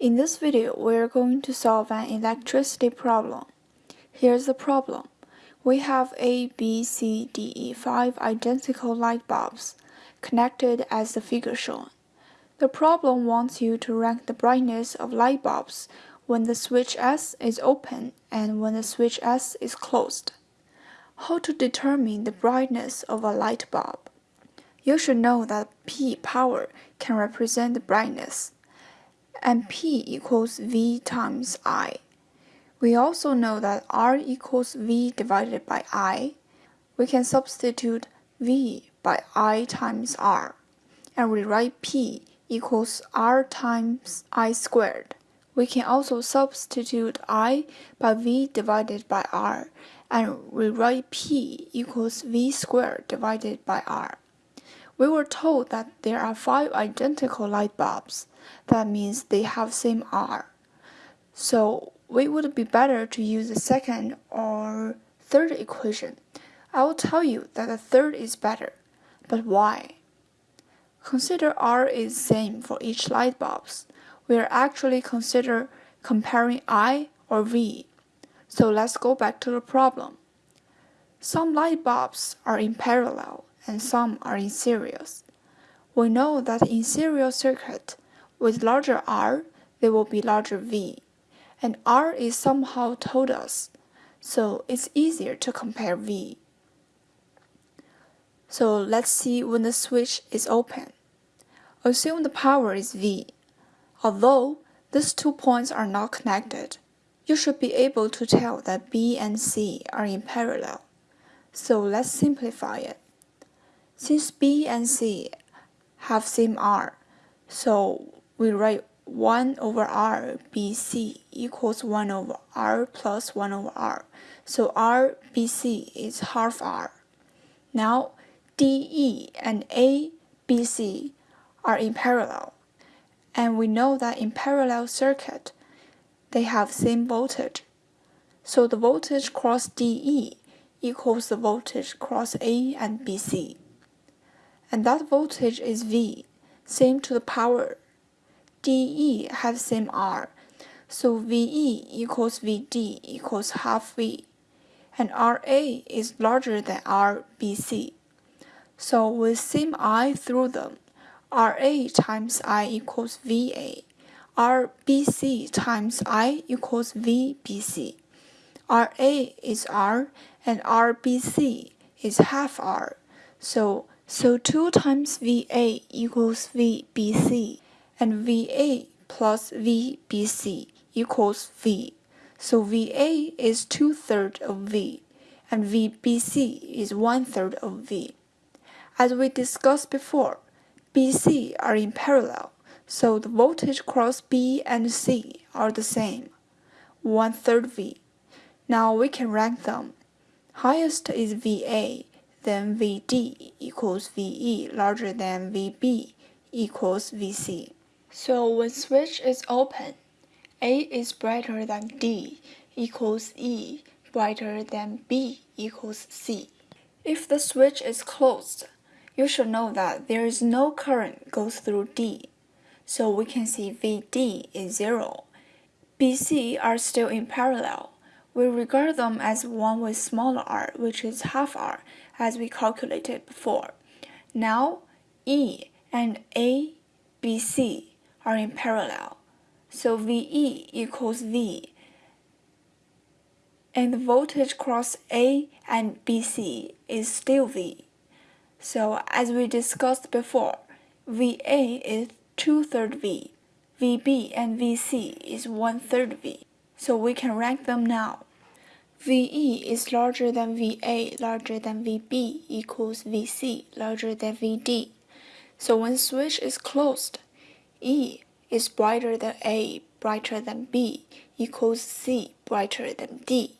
In this video, we are going to solve an electricity problem. Here's the problem. We have A, B, C, D, E, five identical light bulbs connected as the figure shown. The problem wants you to rank the brightness of light bulbs when the switch S is open and when the switch S is closed. How to determine the brightness of a light bulb? You should know that P power can represent the brightness and P equals V times I. We also know that R equals V divided by I. We can substitute V by I times R and rewrite P equals R times I squared. We can also substitute I by V divided by R and rewrite P equals V squared divided by R. We were told that there are five identical light bulbs. That means they have same R. So we would be better to use the second or third equation. I will tell you that the third is better. But why? Consider R is same for each light bulbs. We are actually consider comparing I or V. So let's go back to the problem. Some light bulbs are in parallel and some are in series. We know that in serial circuit, with larger R, there will be larger V, and R is somehow told us, so it's easier to compare V. So let's see when the switch is open. Assume the power is V. Although these two points are not connected, you should be able to tell that B and C are in parallel. So let's simplify it. Since B and C have same R, so we write 1 over R BC equals 1 over R plus 1 over R. So R BC is half R. Now DE and ABC are in parallel. And we know that in parallel circuit, they have same voltage. So the voltage cross DE equals the voltage cross A and BC and that voltage is V, same to the power. dE have same R, so VE equals VD equals half V, and RA is larger than RBC. So with same I through them, RA times I equals VA, RBC times I equals VBC. RA is R and RBC is half R, so so 2 times VA equals VBC, and VA plus VBC equals V. So VA is 2 thirds of V, and VBC is 1 third of V. As we discussed before, BC are in parallel, so the voltage across B and C are the same, 1 third V. Now we can rank them. Highest is VA then VD equals VE larger than VB equals VC. So when switch is open, A is brighter than D equals E brighter than B equals C. If the switch is closed, you should know that there is no current goes through D. So we can see VD is zero. BC are still in parallel. We regard them as one with smaller r, which is half r, as we calculated before. Now, E and A, B, C are in parallel. So VE equals V. And the voltage across A and BC is still V. So as we discussed before, VA is 2 third V. VB and VC is 1 third V. So we can rank them now. VE is larger than VA larger than VB equals VC larger than VD. So when switch is closed, E is brighter than A brighter than B equals C brighter than D.